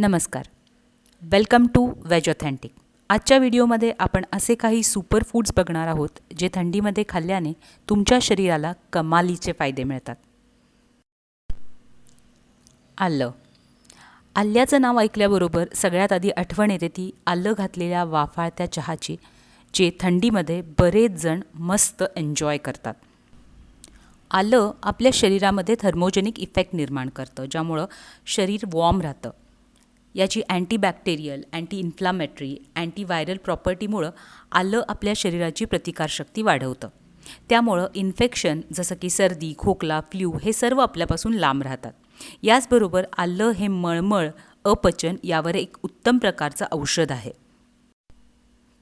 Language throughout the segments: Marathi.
नमस्कार. वेलकम टू वेज ऑथेंटिक आजच्या व्हिडिओमध्ये आपण असे काही सुपर फूड्स बघणार आहोत जे थंडीमध्ये खाल्ल्याने तुमच्या शरीराला कमालीचे फायदे मिळतात. आलं. आल्याचं नाव ऐकल्याबरोबर सगळ्यात आधी आठवण येते ती आलं घातलेल्या वाफाळत्या चहाची जे थंडीमध्ये बरेच जण मस्त एन्जॉय करतात. आलं आपल्या शरीरामध्ये थर्मोजेनिक इफेक्ट निर्माण करतं ज्यामुळं शरीर वॉर्म राहतं. याची अँटीबॅक्टेरियल अँटी इन्फ्लामेटरी अँटीव्हायरल प्रॉपर्टीमुळं आलं आपल्या शरीराची प्रतिकारशक्ती वाढवतं. त्यामुळं इन्फेक्शन जसं की सर्दी खोकला फ्ल्यू हे सर्व आपल्यापासून लांब राहतात. याचबरोबर आलं हे मळमळ अपचन यावर एक उत्तम प्रकारचं औषध आहे.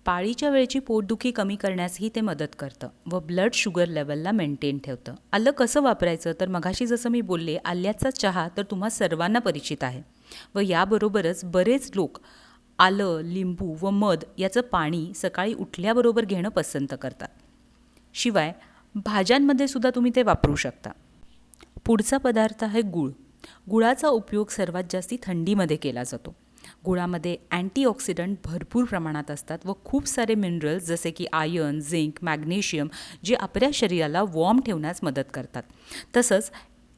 पाळीच्या वेळेची पोटदुखी कमी करण्यासही ते मदत करतं व ब्लड शुगर लेवलला मेंटेन ठेवतं. आलं कसं वापरायचं? तर मघाशी जसं मी बोलले आल्याचा चहा तर तुम्हा सर्वांना परिचित आहे. व याबरोबरच बरेच लोक आलं लिंबू व मध याचं पाणी सकाळी उठल्याबरोबर घेणं पसंत करतात. शिवाय भाज्यांमध्ये सुद्धा तुम्ही ते वापरू शकता. पुढचा पदार्थ आहे गुळ. गुळाचा उपयोग सर्वात जास्ती थंडीमध्ये केला जातो. गुळामध्ये अँटीऑक्सिडंट भरपूर प्रमाणात असतात व खूप सारे मिनरल्स जसे की आयर्न झिंक मॅग्नेशियम जे आपल्या शरीराला वॉर्म ठेवण्यास मदत करतात. तसंच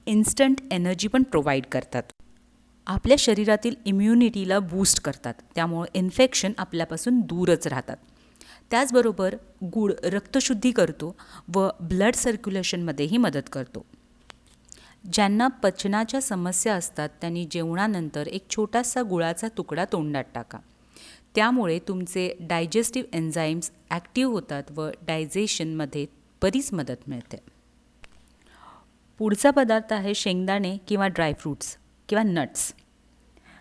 इन्स्टंट एनर्जी पण प्रोव्हाइड करतात. आपल्या शरीरातील इम्युनिटीला बूस्ट करतात. त्यामुळे इन्फेक्शन आपल्यापासून दूरच राहतात. त्याचबरोबर गूळ रक्तशुद्धी करतो व ब्लड सर्क्युलेशनमध्येही मदत करतो. ज्यांना पचनाच्या समस्या असतात त्यांनी जेवणानंतर एक छोटासा गुळाचा तुकडा तोंडात टाका. त्यामुळे तुमचे डायजेस्टिव्ह एन्झाईम्स ॲक्टिव्ह होतात व डायजेशनमध्ये बरीच मदत मिळते. पुढचा पदार्थ आहे शेंगदाणे किंवा ड्रायफ्रूट्स किंवा नट्स.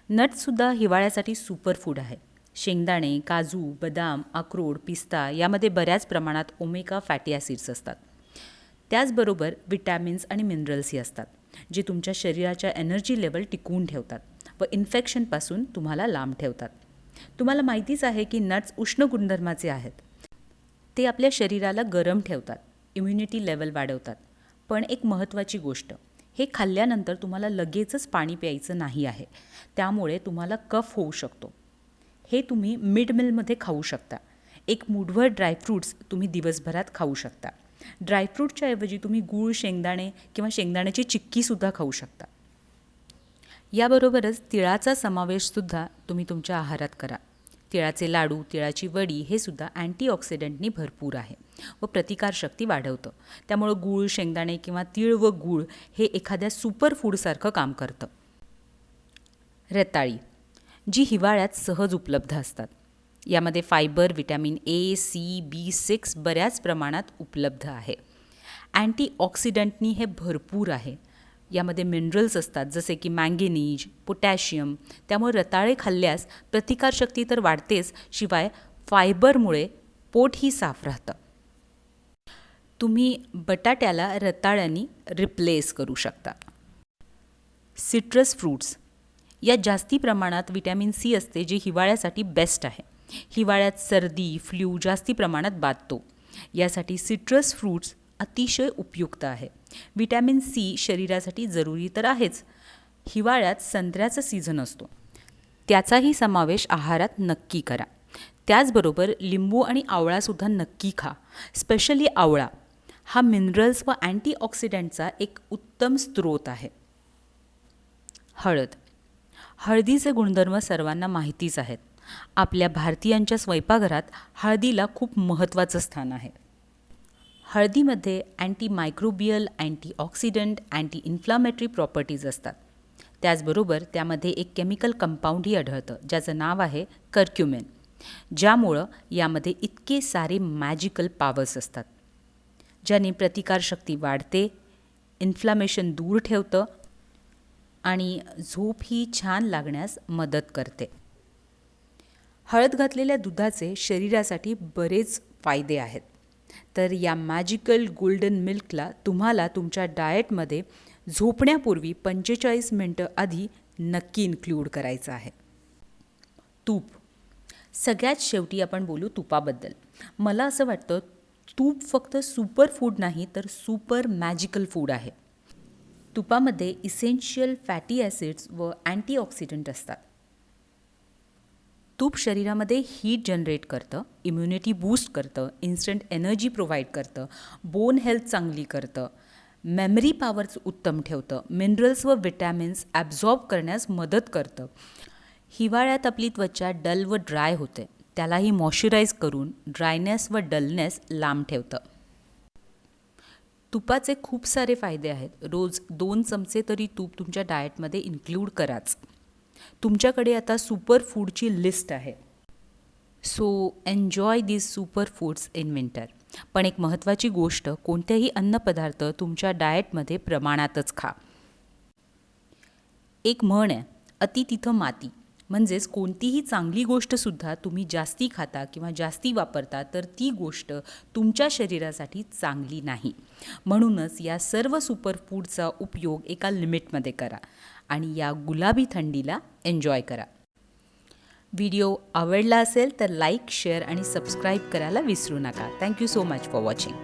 नट्ससुद्धा हिवाळ्यासाठी सुपर फूड आहे. शेंगदाणे काजू बदाम अक्रोड पिस्ता यामध्ये बऱ्याच प्रमाणात ओमेका फॅटी ॲसिड्स असतात. त्याचबरोबर विटॅमिन्स आणि मिनरल्सही असतात जे तुमच्या शरीराच्या एनर्जी लेवल टिकवून ठेवतात व इन्फेक्शनपासून तुम्हाला लांब ठेवतात. तुम्हाला माहितीच आहे की नट्स उष्ण गुणधर्माचे आहेत. ते आपल्या शरीराला गरम ठेवतात इम्युनिटी लेवल वाढवतात. पण एक महत्त्वाची गोष्ट हे खाल्ल्यानंतर तुम्हाला लगेचच पाणी प्यायचं नाही आहे. त्यामुळे तुम्हाला कफ होऊ शकतो. हे तुम्ही मिड मिलमध्ये खाऊ शकता. एक मुठभर ड्रायफ्रूट्स तुम्ही दिवसभरात खाऊ शकता. ड्रायफ्रूटच्या ऐवजी तुम्ही गूळ शेंगदाणे किंवा शेंगदाण्याची चिक्कीसुद्धा खाऊ शकता. याबरोबरच तिळाचा समावेशसुद्धा तुम्ही तुमच्या आहारात करा. तिळाचे लाडू तिळाची वडी हे सुद्धा अँटीऑक्सिडंटनी भरपूर आहे व प्रतिकारशक्ती वाढवतं. त्यामुळं गूळ शेंगदाणे किंवा तीळ व गूळ हे एखाद्या सुपर फूडसारखं काम करतं. रताळी जी हिवाळ्यात सहज उपलब्ध असतात. यामध्ये fibre vitamin A C B six बऱ्याच प्रमाणात उपलब्ध आहे. अँटीऑक्सिडंटनी हे भरपूर आहे. यामध्ये मिनरल्स असतात जसे की मँगेनीज पोटॅशियम त्यामुळे रताळे खाल्ल्यास प्रतिकारशक्ती तर वाढतेच शिवाय फायबरमुळे पोटही साफ राहतं. तुम्ही बटाट्याला रताळ्यांनी रिप्लेस करू शकता. Citrus fruits. यात जास्ती प्रमाणात विटॅमिन सी असते जे हिवाळ्यासाठी बेस्ट आहे. हिवाळ्यात सर्दी फ्ल्यू जास्ती प्रमाणात बाधतो. यासाठी सिट्रस फ्रूट्स अतिशय उपयुक्त आहे. विटॅमिन सी शरीरासाठी जरुरी तर आहेच. हिवाळ्यात संत्र्याचा सीझन असतो. त्याचाही समावेश आहारात नक्की करा. त्याचबरोबर लिंबू आणि आवळासुद्धा नक्की खा. स्पेशली आवळा. हा मिनरल्स व अँटीऑक्सिडंटचा एक उत्तम स्रोत आहे. हळद. हळदीचे गुणधर्म सर्वांना माहितीच आहेत. आपल्या भारतीयांच्या स्वयंपाकघरात हळदीला खूप महत्त्वाचं स्थान आहे. हळदीमध्ये anti microbial antioxidant anti inflammatory properties असतात. त्याचबरोबर त्यामध्ये एक केमिकल कंपाऊंडही आढळतं ज्याचं नाव आहे कर्क्युमेन ज्यामुळं यामध्ये इतके सारे मॅजिकल पॉवर्स असतात. ज्याने प्रतिकारशक्ती वाढते इन्फ्लामेशन दूर ठेवतं आणि झोप ही छान लागण्यास मदत करते. हळद घातलेल्या दुधाचे शरीरासाठी बरेच फायदे आहेत. तर या मॅजिकल गोल्डन मिल्कला तुम्हाला तुमच्या डाएटमध्ये झोपण्यापूर्वी पंचेचाळीस मिनटं आधी नक्की इन्क्लूड करायचं आहे. तूप. सगळ्यात शेवटी आपण बोलू तुपाबद्दल. मला असं वाटतं तूप फक्त सुपर फूड नाही तर सुपर मॅजिकल फूड आहे. तुपामध्ये इसेन्शियल फॅटी ॲसिड्स व अँटीऑक्सिडंट असतात. तूप शरीरामध्ये हीट जनरेट करतं इम्युनिटी बूस्ट करतं इन्स्टंट एनर्जी प्रोव्हाइड करतं बोन हेल्थ चांगली करतं मेमरी पॉवर्स उत्तम ठेवतं मिनरल्स व विटॅमिन्स ॲब्झॉर्ब करण्यास मदत करतं. हिवाळ्यात आपली त्वचा डल व ड्राय होते. त्यालाही मॉइश्चराईज करून ड्रायनेस व डलनेस लांब ठेवतं. तुपाचे खूप सारे फायदे आहेत. रोज दोन चमचे तरी तूप तुमच्या डाएटमध्ये इन्क्लूड कराच. तुमच्याकडे आता सुपर फूडची लिस्ट आहे. So enjoy these super foods in winter पण एक महत्त्वाची गोष्ट कोणतेही अन्नपदार्थ तुमच्या डाएटमध्ये प्रमाणातच खा. एक म्हण आहे अति तिथं माती. म्हणजेच कोणतीही चांगली गोष्टसुद्धा तुम्ही जास्ती खाता किंवा जास्ती वापरता तर ती गोष्ट तुमच्या शरीरासाठी चांगली नाही. म्हणूनच या सर्व सुपरफूडचा उपयोग एका लिमिटमध्ये करा. आणि या गुलाबी थंडीला एन्जॉय करा. व्हिडिओ आवडला असेल तर लाईक शेअर आणि सबस्क्राईब करायला विसरू नका. Thank you so much for watching